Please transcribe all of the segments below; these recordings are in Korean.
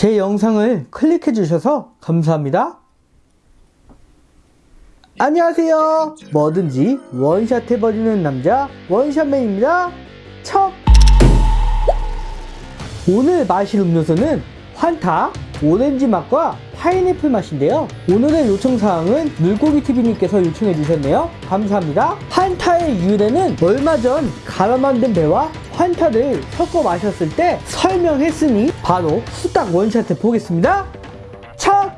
제 영상을 클릭해 주셔서 감사합니다. 안녕하세요. 뭐든지 원샷 해버리는 남자 원샷맨입니다. 첫! 오늘 마실 음료수는 환타 오렌지 맛과 파인애플 맛인데요. 오늘의 요청사항은 물고기TV님께서 요청해 주셨네요. 감사합니다. 환타의 유래는 얼마 전 갈아 만든 배와 환타를 섞어 마셨을 때 설명했으니 바로 후딱 원샷해 보겠습니다. 첫!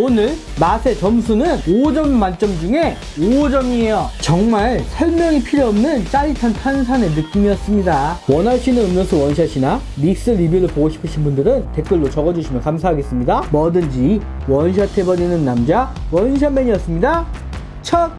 오늘 맛의 점수는 5점 만점 중에 5점이에요. 정말 설명이 필요 없는 짜릿한 탄산의 느낌이었습니다. 원하시는 음료수 원샷이나 믹스 리뷰를 보고 싶으신 분들은 댓글로 적어주시면 감사하겠습니다. 뭐든지 원샷 해버리는 남자 원샷맨이었습니다. 첫